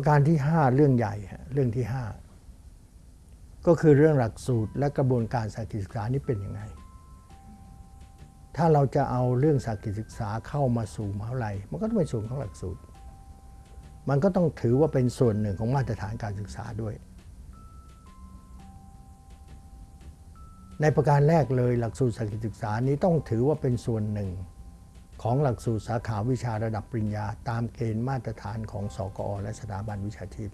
ประการที่ 5 เรื่องใหญ่เรื่องที่ 5 ก็คือเรื่องหลักสูตรและกระบวนการสากิศึกษานี่เป็นยังไง ถ้าเราจะเอาเรื่องสากิศึกษาเข้ามาสู่มหาวิทยาลัย มันก็ต้องเป็นส่วนของหลักสูตร มันก็ต้องถือว่าเป็นส่วนหนึ่งของมาตรฐานการศึกษาด้วย ในประการแรกเลยหลักสูตรสากิศึกษานี้ต้องถือว่าเป็นส่วนหนึ่ง ของหลักสูตรสาขาวิชาระดับปริญญา ตามเกณฑ์มาตรฐานของสกอ และสถาบันวิชาชีพ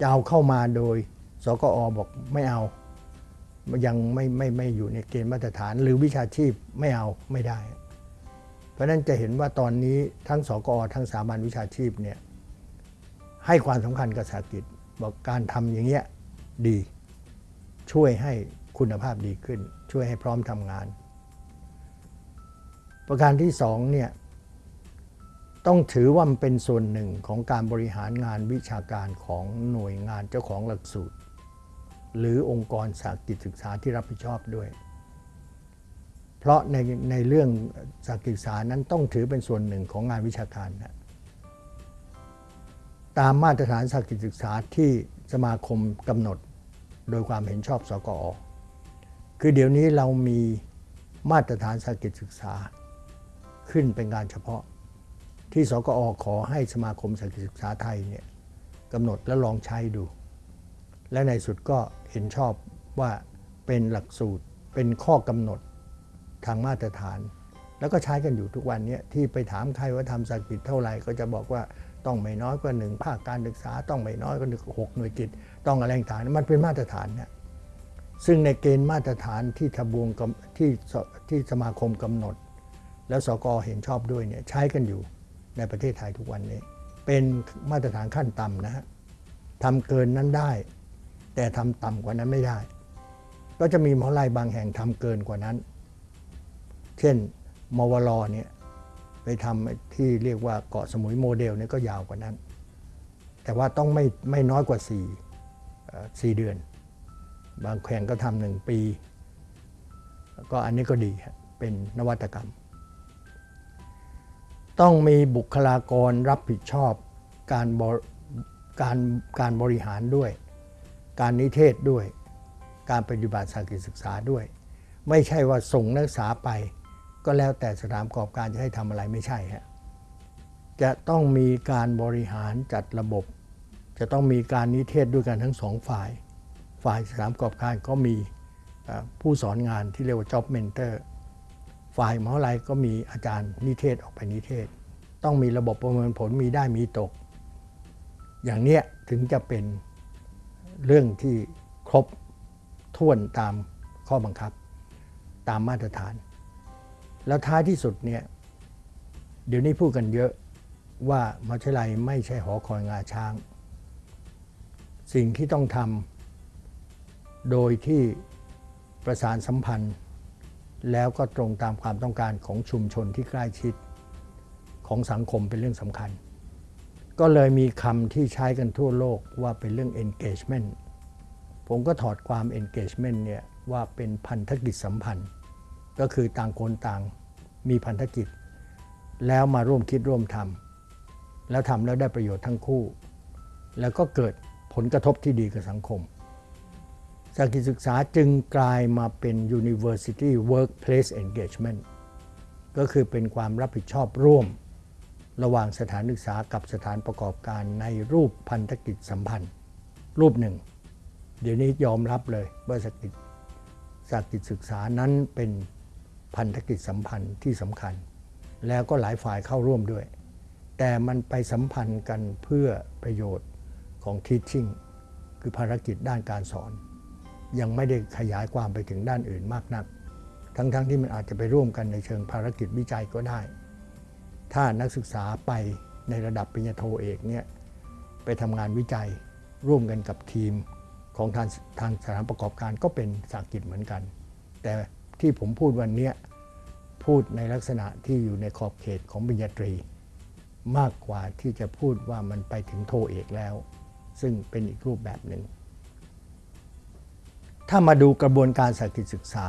จะเอาเข้ามาโดยสกอบอกไม่เอา ยังไม่ไม่ไม่อยู่ในเกณฑ์มาตรฐาน หรือวิชาชีพไม่เอาไม่ได้ เพราะนั้นจะเห็นว่าตอนนี้ทั้งสกอทั้งสถาบันวิชาชีพเนี่ยให้ความสำคัญกับสากิจบอกการทำอย่างเงี้ยดี ช่วยให้คุณภาพดีขึ้น ช่วยให้พร้อมทำงาน ประการที่สองเนี่ยต้องถือว่ามันเป็นส่วนหนึ่งของการบริหารงานวิชาการของหน่วยงานเจ้าของหลักสูตร หรือองค์กรสากิจศึกษาที่รับผิดชอบด้วย เพราะในในเรื่องสากิจศึกษานั้นต้องถือเป็นส่วนหนึ่งของงานวิชาการนะตามมาตรฐานสากิจศึกษาที่สมาคมกำหนดโดยความเห็นชอบสกอ คือเดี๋ยวนี้เรามีมาตรฐานสากิจศึกษา ขึ้นเป็นการเฉพาะ ที่สกอขอให้สมาคมสากิศึกษาไทยเนี่ยกำหนดและลองใช้ดู และในสุดก็เห็นชอบว่าเป็นหลักสูตรเป็นข้อกำหนดทางมาตรฐาน แล้วก็ใช้กันอยู่ทุกวันนี้ที่ไปถามใครว่าทำสากิจเท่าไหร่ก็จะบอกว่าต้องไม่น้อยกว่าหนึ่งภาคการศึกษา ต้องไม่น้อยกว่าหกหน่วยกิจ ต้องอะไรต่างๆมันเป็นมาตรฐานเนี่ยซึ่งในเกณฑ์มาตรฐานที่ทบวงที่ที่สมาคมกำหนด แล้วสกเห็นชอบด้วยเนี่ยใช้กันอยู่ในประเทศไทยทุกวันนี้ เป็นมาตรฐานขั้นต่ำนะฮะทำเกินนั้นได้ แต่ทำต่ำกว่านั้นไม่ได้ ก็จะมีมหาลัยบางแห่งทำเกินกว่านั้น เช่นมวลเนี่ยไปทำที่เรียกว่าเกาะสมุยโมเดลนี่ก็ยาวกว่านั้น แต่ว่าต้องไม่ไม่น้อยกว่า4 4เดือน บางแข่งก็ทำหนึ่งปี ก็อันนี้ก็ดีเป็นนวัตกรรม ต้องมีบุคลากรรับผิดชอบการการการบริหารด้วย การนิเทศด้วย การปฏิบัติสากิศึกษาด้วย ไม่ใช่ว่าส่งนักศึกษาไป ก็แล้วแต่สถานประกอบการจะให้ทำอะไรไม่ใช่ฮะจะต้องมีการบริหารจัดระบบ จะต้องมีการนิเทศด้วยกันทั้งสองฝ่าย ฝ่ายสถานประกอบการก็มีผู้สอนงานที่เรียกว่า job mentor ฝ่ายมหาลัยก็มีอาจารย์นิเทศออกไปนิเทศ ต้องมีระบบประเมินผลมีได้มีตก อย่างเนี้ยถึงจะเป็นเรื่องที่ครบถ้วนตามข้อบังคับ ตามมาตรฐาน แล้วท้ายที่สุดเนี่ยเดี๋ยวนี้พูดกันเยอะว่ามหาวิทยาลัยไม่ใช่หอคอยงาช้าง สิ่งที่ต้องทำโดยที่ประสานสัมพันธ์ แล้วก็ตรงตามความต้องการของชุมชนที่ใกล้ชิดของสังคมเป็นเรื่องสำคัญ ก็เลยมีคำที่ใช้กันทั่วโลกว่าเป็นเรื่อง engagement ผมก็ถอดความ engagement เนี่ยว่าเป็นพันธกิจสัมพันธ์ ก็คือต่างคนต่างมีพันธกิจ แล้วมาร่วมคิดร่วมทำแล้วทำแล้วได้ประโยชน์ทั้งคู่ แล้วก็เกิดผลกระทบที่ดีกับสังคม สากิศึกษาจึงกลายมาเป็น University Workplace Engagement ก็คือเป็นความรับผิดชอบร่วม ระหว่างสถานศึกษากับสถานประกอบการในรูปพันธกิจสัมพันธ์ รูปหนึ่ง เดี๋ยวนี้ยอมรับเลยว่าสกิจสากิจศึกษานั้นเป็นพันธกิจสัมพันธ์ที่สำคัญ แล้วก็หลายฝ่ายเข้าร่วมด้วย แต่มันไปสัมพันธ์กันเพื่อประโยชน์ของ teaching คือภารกิจด้านการสอน ยังไม่ได้ขยายความไปถึงด้านอื่นมากนัก ทั้งๆทที่มันอาจจะไปร่วมกันในเชิงภารกิจวิจัยก็ได้ ถ้านักศึกษาไปในระดับปริญญาโทเอกเนี่ยไปทำงานวิจัยร่วมกันกับทีมของทางทางสถานประกอบการก็เป็นสากิจเหมือนกัน แต่ที่ผมพูดวันนี้พูดในลักษณะที่อยู่ในขอบเขตของปริญญาตรี มากกว่าที่จะพูดว่ามันไปถึงโทเอกแล้ว ซึ่งเป็นอีกรูปแบบหนึ่ง ถ้ามาดูกระบวนการสากิจศึกษา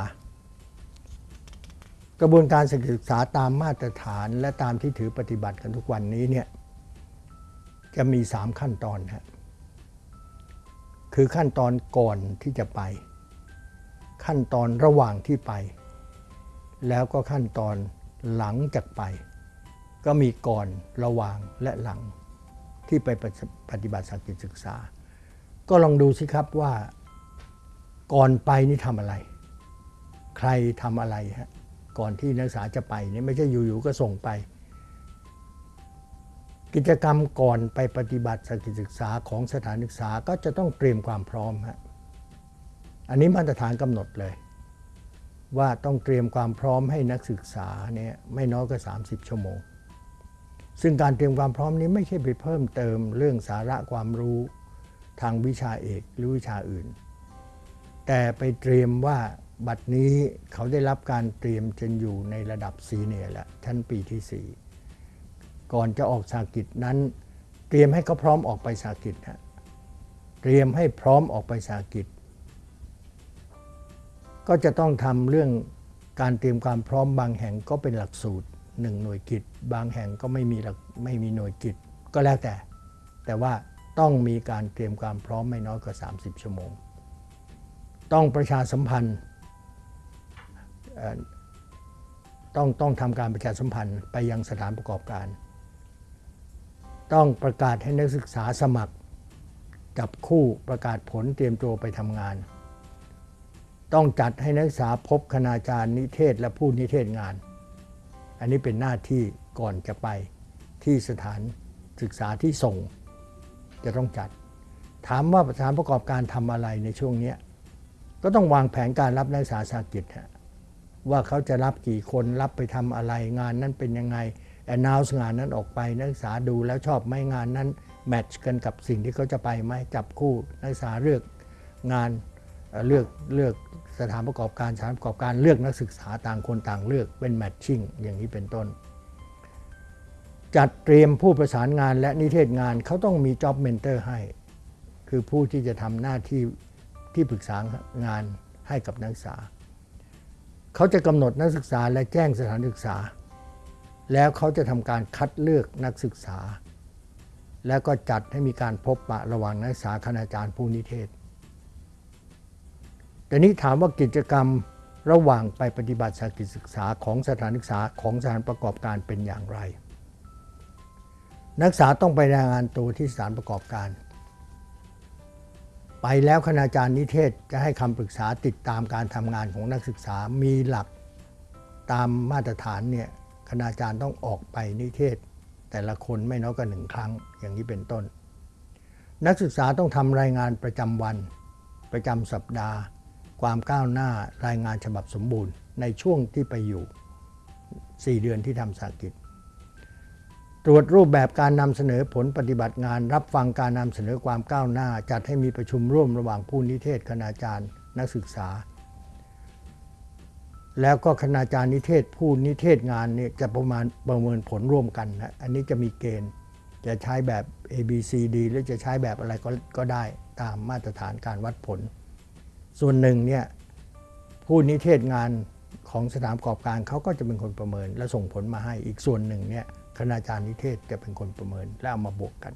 กระบวนการสกิลศึกษาตามมาตรฐานและตามที่ถือปฏิบัติกันทุกวันนี้เนี่ยจะมีสามขั้นตอนฮะคือขั้นตอนก่อนที่จะไป ขั้นตอนระหว่างที่ไป แล้วก็ขั้นตอนหลังจากไป ก็มีก่อนระหว่างและหลังที่ไปปฏิบัติสกิจศึกษา ก็ลองดูสิครับว่า ก่อนไปนี่ทำอะไร ใครทำอะไรฮะก่อนที่นักศึกษาจะไปนี่ไม่ใช่อยู่ๆก็ส่งไป กิจกรรมก่อนไปปฏิบัติสกิจศึกษาของสถานศึกษาก็จะต้องเตรียมความพร้อมฮะอันนี้มาตรฐานกำหนดเลย ว่าต้องเตรียมความพร้อมให้นักศึกษาเนี่ยไม่น้อยกว่า30 ชั่วโมง ซึ่งการเตรียมความพร้อมนี้ไม่ใช่ไปเพิ่มเติมเรื่องสาระความรู้ทางวิชาเอกหรือวิชาอื่น แต่ไปเตรียมว่าบัดนี้เขาได้รับการเตรียมจนอยู่ในระดับซีเนียร์แล้วชั้นปีที่ 4 ก่อนจะออกสากิจนั้น เตรียมให้เขาพร้อมออกไปสากิจฮะเตรียมให้พร้อมออกไปสากิจ ก็จะต้องทำเรื่องการเตรียมความพร้อมบางแห่งก็เป็นหลักสูตรหนึ่งหน่วยกิจ บางแห่งก็ไม่มีหลักไม่มีหน่วยกิจ ก็แล้วแต่ แต่ว่าต้องมีการเตรียมความพร้อมไม่น้อยกว่า 30 ชั่วโมง ต้องประชาสัมพันธ์ต้องต้องทำการประชาสัมพันธ์ไปยังสถานประกอบการ ต้องประกาศให้นักศึกษาสมัคร จับคู่ประกาศผลเตรียมตัวไปทำงาน ต้องจัดให้นักศึกษาพบคณาจารย์นิเทศและผู้นิเทศงาน อันนี้เป็นหน้าที่ก่อนจะไปที่สถานศึกษาที่ส่ง จะต้องจัด ถามว่าสถานประกอบการทำอะไรในช่วงนี้ ก็ต้องวางแผนการรับนักศึกษาสากิจฮะว่าเขาจะรับกี่คนรับไปทำอะไรงานนั้นเป็นยังไง announce งานนั้นออกไปนักศึกษาดูแล้วชอบไหมงานนั้นแมทช์กันกับสิ่งที่เขาจะไปไหมจับคู่นักศึกษาเลือกงานเลือกเลือกสถานประกอบการสถานประกอบการเลือกนักศึกษาต่างคนต่างเลือกเป็นแมทชิ่งอย่างนี้เป็นต้น จัดเตรียมผู้ประสานงานและนิเทศงานเขาต้องมี job mentor ให้ คือผู้ที่จะทำหน้าที่ ที่ปรึกษางานให้กับนักศึกษา เขาจะกำหนดนักศึกษาและแจ้งสถานศึกษา แล้วเขาจะทำการคัดเลือกนักศึกษา แล้วก็จัดให้มีการพบปะระหว่างนักศึกษาคณาจารย์ผู้นิเทศแต่นี้ถามว่ากิจกรรมระหว่างไปปฏิบัติสากิจศึกษาของสถานศึกษาของสถานประกอบการเป็นอย่างไร นักศึกษาต้องไปรายงานตัวที่สถานประกอบการ ไปแล้วคณาจารย์นิเทศจะให้คำปรึกษาติดตามการทำงานของนักศึกษามีหลักตามมาตรฐานเนี่ยคณาจารย์ต้องออกไปนิเทศ แต่ละคนไม่น้อยกว่าหนึ่งครั้งอย่างนี้เป็นต้น นักศึกษาต้องทำรายงานประจำวัน ประจำสัปดาห์ ความก้าวหน้ารายงานฉบับสมบูรณ์ ในช่วงที่ไปอยู่ 4 เดือนที่ทำสากิจ ตรวจรูปแบบการนำเสนอผลปฏิบัติงาน รับฟังการนำเสนอความก้าวหน้า จัดให้มีประชุมร่วมระหว่างผู้นิเทศคณาจารย์นักศึกษา แล้วก็คณาจารย์นิเทศผู้นิเทศงานเนี่ยจะประมาณประเมินผลร่วมกันนะอันนี้จะมีเกณฑ์จะใช้แบบ A B C D หรือจะใช้แบบอะไรก็ก็ได้ตามมาตรฐานการวัดผล ส่วนหนึ่งเนี่ยผู้นิเทศงานของสถานประกอบการเขาก็จะเป็นคนประเมินและส่งผลมาให้อีกส่วนหนึ่งเนี่ย คณาจารย์นิเทศจะเป็นคนประเมินและเอามาบวกกัน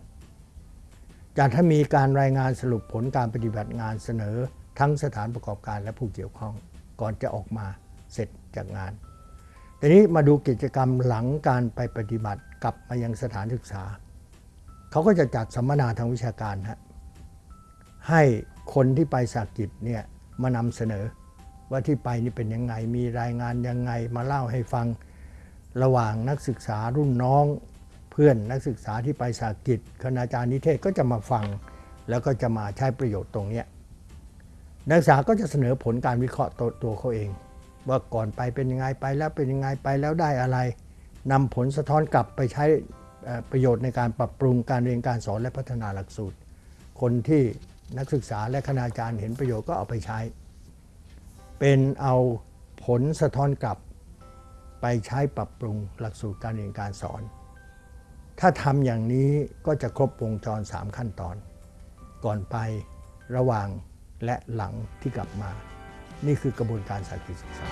จากถ้ามีการรายงานสรุปผลการปฏิบัติงานเสนอทั้งสถานประกอบการและผู้เกี่ยวข้อง ก่อนจะออกมาเสร็จจากงาน ทีนี้มาดูกิจกรรมหลังการไปปฏิบัติกลับมายังสถานศึกษา เขาก็จะจัดสัมมนาทางวิชาการฮะให้คนที่ไปสากิจเนี่ยมานำเสนอว่าที่ไปนี่เป็นยังไงมีรายงานยังไงมาเล่าให้ฟัง ระหว่างนักศึกษารุ่นน้อง เพื่อนนักศึกษาที่ไปสากิจคณาจารย์นิเทศก็จะมาฟัง แล้วก็จะมาใช้ประโยชน์ตรงนี้นักศึกษาก็จะเสนอผลการวิเคราะห์ตตัวเขาเอง ว่าก่อนไปเป็นยังไงไปแล้วเป็นยังไงไปแล้วได้อะไรนำผลสะท้อนกลับไปใช้ประโยชน์ในการปรับปรุงการเรียนการสอนและพัฒนาหลักสูตร คนที่นักศึกษาและคณาจารย์เห็นประโยชน์ก็เอาไปใช้ เป็นเอาผลสะท้อนกลับ ไปใช้ปรับปรุงหลักสูตรการเรียนการสอน ถ้าทำอย่างนี้ก็จะครบวงจร 3 ขั้นตอน ก่อนไประหว่างและหลังที่กลับมา นี่คือกระบวนการสาธิตศึกษา